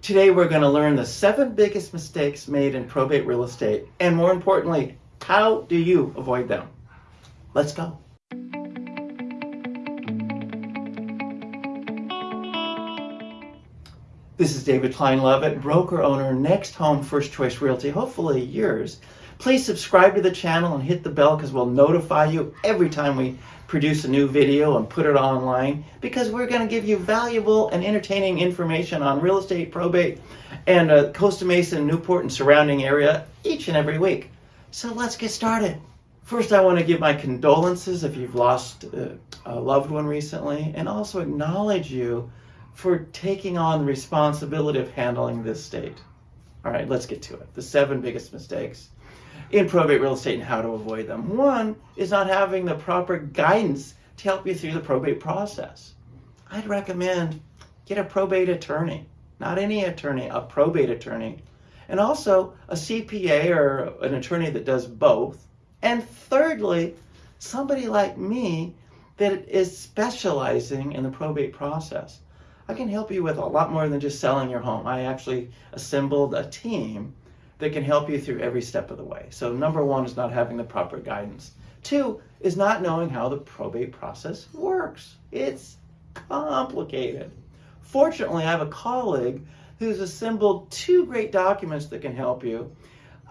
Today we're going to learn the seven biggest mistakes made in probate real estate, and more importantly, how do you avoid them? Let's go. This is David Klein Lovett, broker owner, Next Home First Choice Realty, hopefully yours. Please subscribe to the channel and hit the bell because we'll notify you every time we produce a new video and put it online because we're going to give you valuable and entertaining information on real estate, probate, and uh, Costa Mesa, and Newport, and surrounding area each and every week. So let's get started. First, I want to give my condolences if you've lost uh, a loved one recently and also acknowledge you for taking on the responsibility of handling this state. All right, let's get to it. The seven biggest mistakes in probate real estate and how to avoid them. One is not having the proper guidance to help you through the probate process. I'd recommend get a probate attorney, not any attorney, a probate attorney, and also a CPA or an attorney that does both. And thirdly, somebody like me that is specializing in the probate process. I can help you with a lot more than just selling your home. I actually assembled a team that can help you through every step of the way. So number one is not having the proper guidance. Two is not knowing how the probate process works. It's complicated. Fortunately, I have a colleague who's assembled two great documents that can help you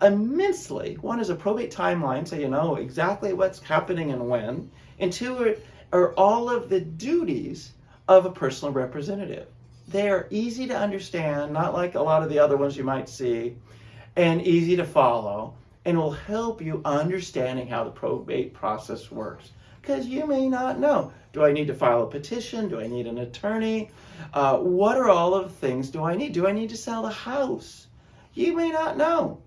immensely. One is a probate timeline, so you know exactly what's happening and when. And two are, are all of the duties of a personal representative. They are easy to understand, not like a lot of the other ones you might see, and easy to follow, and will help you understanding how the probate process works. Because you may not know. Do I need to file a petition? Do I need an attorney? Uh, what are all of the things do I need? Do I need to sell the house? You may not know.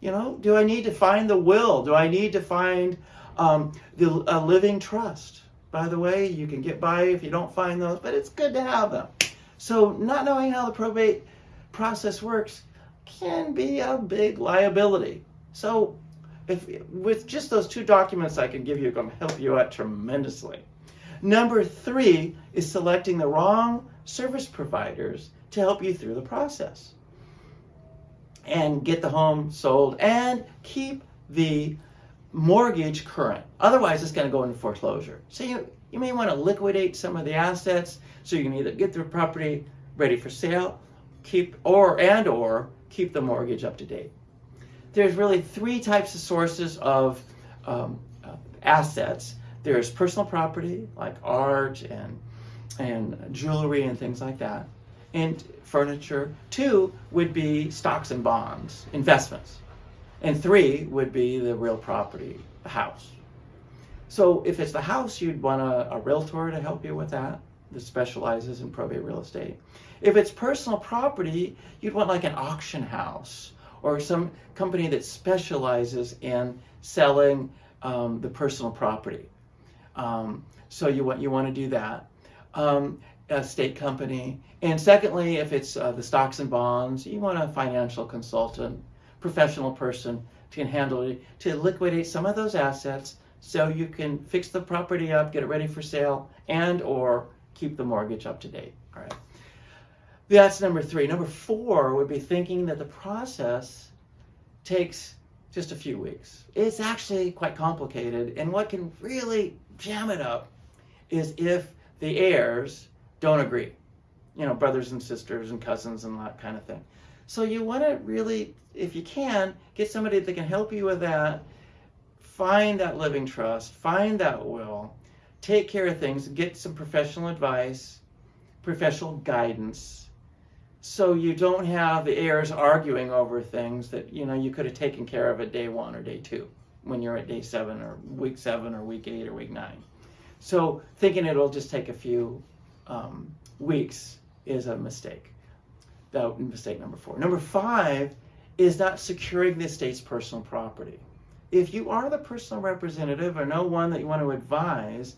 You know, do I need to find the will? Do I need to find um, the, a living trust? By the way, you can get by if you don't find those, but it's good to have them. So not knowing how the probate process works can be a big liability. So if with just those two documents I can give you, to help you out tremendously. Number three is selecting the wrong service providers to help you through the process and get the home sold and keep the mortgage current. Otherwise, it's going to go into foreclosure. So you, you may want to liquidate some of the assets so you can either get the property ready for sale, keep or and or keep the mortgage up to date. There's really three types of sources of um, uh, assets. There's personal property like art and and jewelry and things like that, and furniture. Two would be stocks and bonds, investments. And three would be the real property, the house. So if it's the house, you'd want a, a realtor to help you with that that specializes in probate real estate. If it's personal property, you'd want like an auction house or some company that specializes in selling um, the personal property. Um, so you want you want to do that. Um, a state company. And secondly, if it's uh, the stocks and bonds, you want a financial consultant professional person to handle it to liquidate some of those assets so you can fix the property up, get it ready for sale, and or keep the mortgage up to date. All right. That's number three. Number four would be thinking that the process takes just a few weeks. It's actually quite complicated, and what can really jam it up is if the heirs don't agree. You know, brothers and sisters and cousins and that kind of thing. So you want to really, if you can, get somebody that can help you with that. Find that living trust, find that will, take care of things, get some professional advice, professional guidance, so you don't have the heirs arguing over things that you know you could have taken care of at day one or day two when you're at day seven or week seven or week eight or week nine. So thinking it'll just take a few um, weeks is a mistake that mistake number four. Number five is not securing the estate's personal property. If you are the personal representative or know one that you want to advise,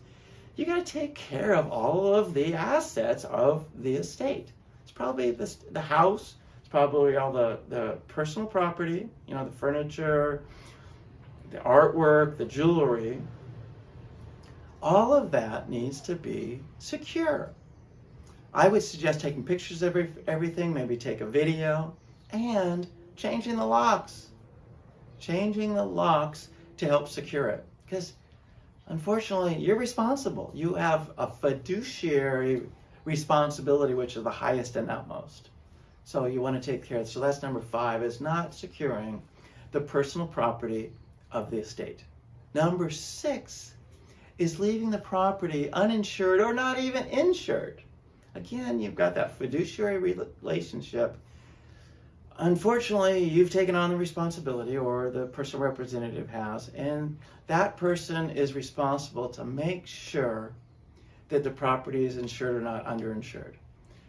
you got to take care of all of the assets of the estate. It's probably the, the house, it's probably all the, the personal property, you know, the furniture, the artwork, the jewelry. All of that needs to be secure. I would suggest taking pictures of every, everything, maybe take a video, and changing the locks. Changing the locks to help secure it. Because unfortunately, you're responsible. You have a fiduciary responsibility, which is the highest and utmost. So you want to take care of it. So that's number five, is not securing the personal property of the estate. Number six is leaving the property uninsured or not even insured. Again, you've got that fiduciary relationship. Unfortunately, you've taken on the responsibility, or the personal representative has, and that person is responsible to make sure that the property is insured or not underinsured.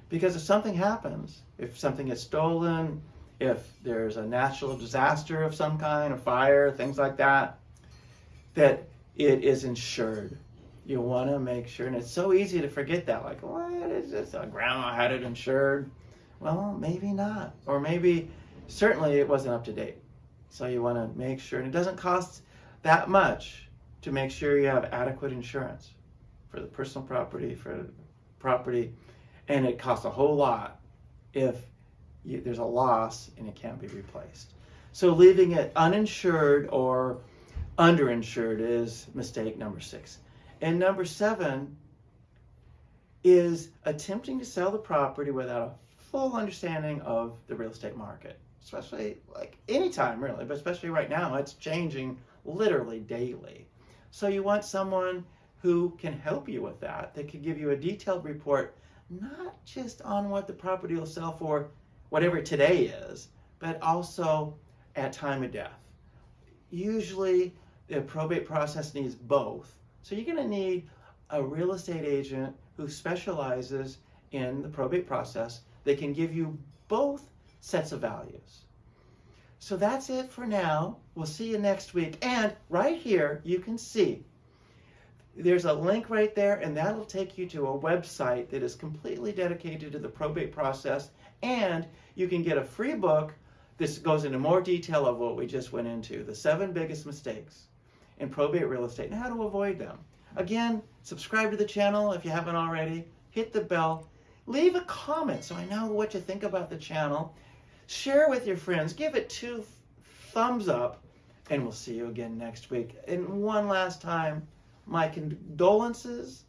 Because if something happens, if something is stolen, if there's a natural disaster of some kind, a fire, things like that, that it is insured. You want to make sure, and it's so easy to forget that. Like, what is this? A grandma had it insured. Well, maybe not, or maybe certainly it wasn't up to date. So you want to make sure, and it doesn't cost that much to make sure you have adequate insurance for the personal property, for the property, and it costs a whole lot if you, there's a loss and it can't be replaced. So leaving it uninsured or underinsured is mistake number six. And number seven is attempting to sell the property without a full understanding of the real estate market, especially like anytime really, but especially right now, it's changing literally daily. So you want someone who can help you with that, that can give you a detailed report, not just on what the property will sell for, whatever today is, but also at time of death. Usually the probate process needs both. So you're going to need a real estate agent who specializes in the probate process. They can give you both sets of values. So that's it for now. We'll see you next week. And right here, you can see there's a link right there, and that'll take you to a website that is completely dedicated to the probate process. And you can get a free book. This goes into more detail of what we just went into the seven biggest mistakes in probate real estate and how to avoid them. Again, subscribe to the channel if you haven't already. Hit the bell. Leave a comment so I know what you think about the channel. Share with your friends. Give it two thumbs up. And we'll see you again next week. And one last time, my condolences.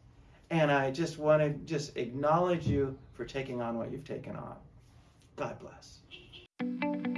And I just want to just acknowledge you for taking on what you've taken on. God bless.